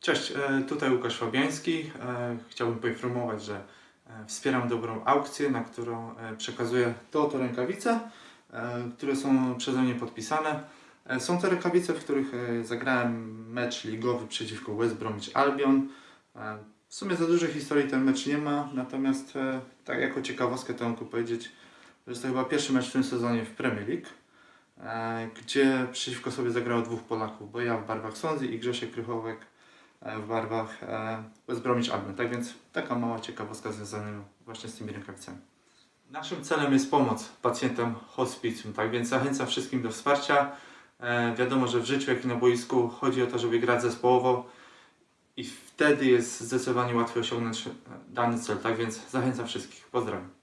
Cześć, e, tutaj Łukasz Fabiański. E, Chciałbym poinformować, że e, wspieram dobrą aukcję, na którą przekazuję te oto rękawice, które są przeze mnie podpisane. Są to rękawice, w których zagrałem mecz ligowy przeciwko West Bromwich Albion. W sumie za dużej historii ten mecz nie ma, natomiast tak jako ciekawostkę to mogę powiedzieć, że to chyba pierwszy mecz w tym sezonie w Premier League gdzie przeciwko sobie zagrało dwóch Polaków, bo ja w barwach Swansea i Grzesiek Krychowek w barwach e, West Bromwich Albion. Tak więc taka mała ciekawostka związana właśnie z tymi rękawicami. Naszym celem jest pomoc pacjentom hospicjum, tak więc zachęcam wszystkim do wsparcia. E, wiadomo, że w życiu, jak i na boisku chodzi o to, żeby grać zespołowo i wtedy jest zdecydowanie łatwiej osiągnąć e, dany cel. Tak więc zachęcam wszystkich. Pozdrawiam.